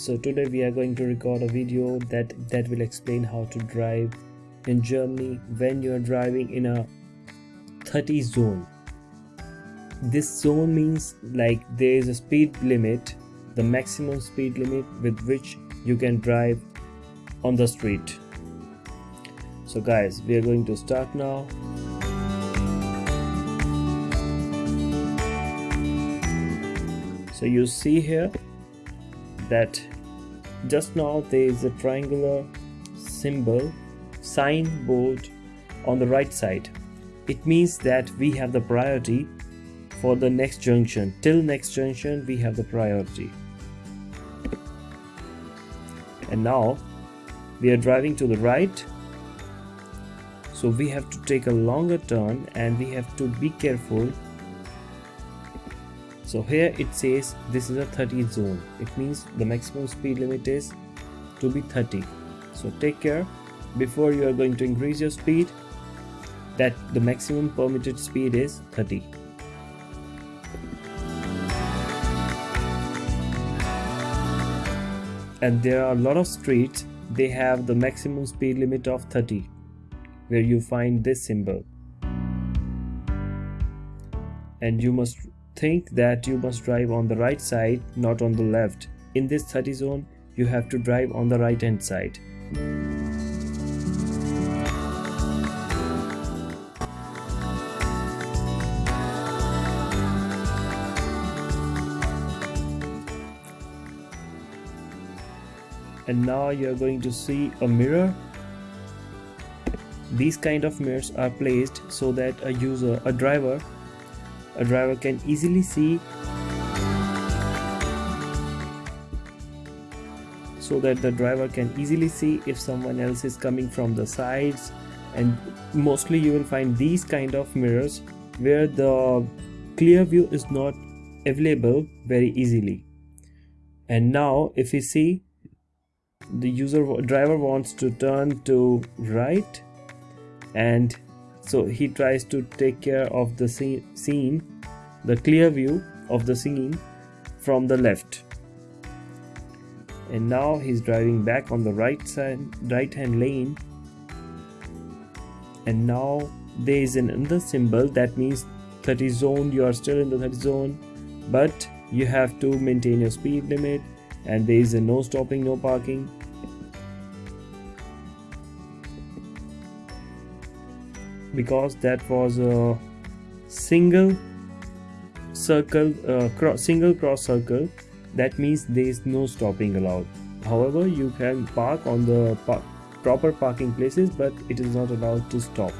so today we are going to record a video that that will explain how to drive in Germany when you are driving in a 30 zone. This zone means like there is a speed limit the maximum speed limit with which you can drive on the street. So guys we are going to start now. So you see here that just now there is a triangular symbol sign board on the right side. It means that we have the priority for the next junction. Till next junction we have the priority. And now we are driving to the right. So we have to take a longer turn and we have to be careful so here it says this is a 30 zone. It means the maximum speed limit is to be 30 so take care. Before you are going to increase your speed that the maximum permitted speed is 30 and there are a lot of streets they have the maximum speed limit of 30 where you find this symbol. And you must think that you must drive on the right side not on the left. In this 30 zone you have to drive on the right hand side. And now you're going to see a mirror. These kind of mirrors are placed so that a user a driver a driver can easily see so that the driver can easily see if someone else is coming from the sides. And mostly you will find these kind of mirrors where the clear view is not available very easily. And now if you see the user driver wants to turn to right and so he tries to take care of the scene the clear view of the scene from the left. And now he's driving back on the right side right hand lane. And now there is another symbol that means 30 zone you are still in the 30 zone but you have to maintain your speed limit and there is a no stopping no parking. Because that was a single circle uh, cross, single cross circle that means there is no stopping allowed. However you can park on the par proper parking places but it is not allowed to stop.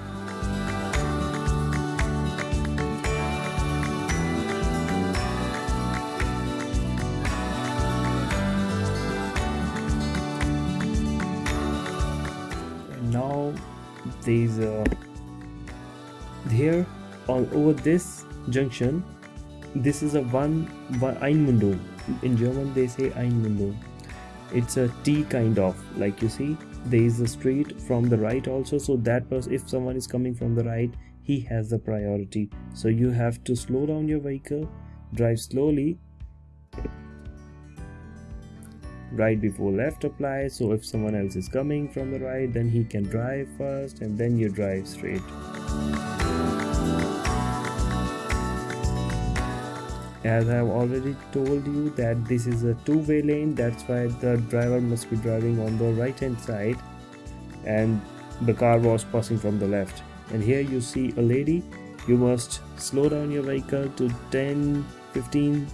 Now there is a here on over this junction this is a one, one Einmündung in German they say Einmündung it's a T kind of like you see there is a street from the right also so that person if someone is coming from the right he has the priority. So you have to slow down your vehicle drive slowly right before left apply so if someone else is coming from the right then he can drive first and then you drive straight as I have already told you that this is a two-way lane that's why the driver must be driving on the right hand side and the car was passing from the left. And here you see a lady you must slow down your vehicle to 10 15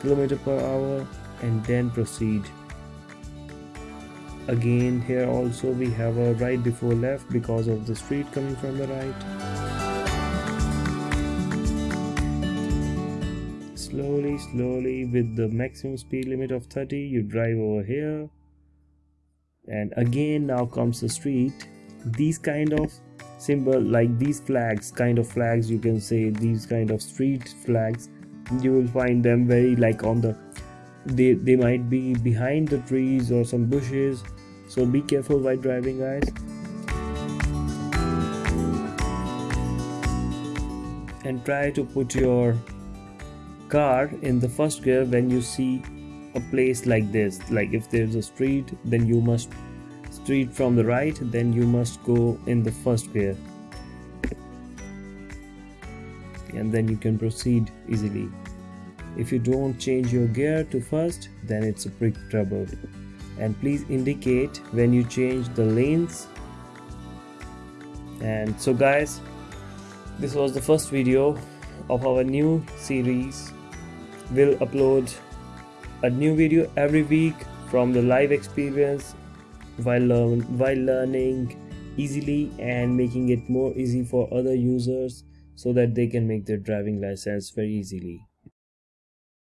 kilometer per hour and then proceed. Again here also we have a right before left because of the street coming from the right slowly slowly with the maximum speed limit of 30 you drive over here. And again now comes the street. These kind of symbol like these flags kind of flags you can say these kind of street flags you will find them very like on the they they might be behind the trees or some bushes. So be careful while driving guys. And try to put your car in the first gear when you see a place like this. Like if there's a street then you must street from the right then you must go in the first gear. And then you can proceed easily. If you don't change your gear to first then it's a big trouble. And please indicate when you change the lanes. And so guys this was the first video of our new series we'll upload a new video every week from the live experience while learn while learning easily and making it more easy for other users so that they can make their driving license very easily